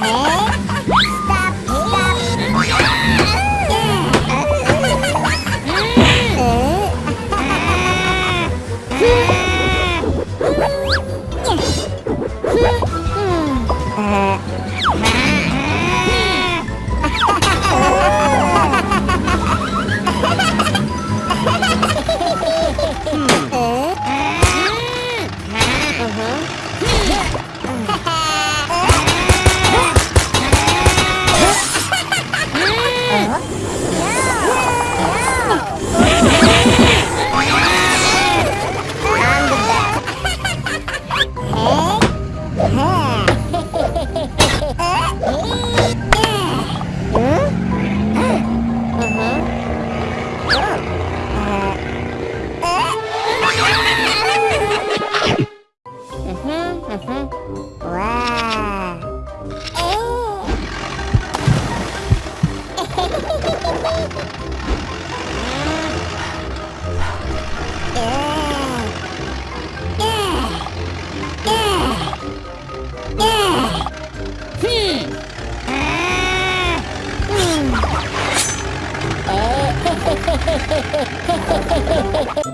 好 응?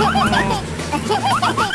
ハハハハ!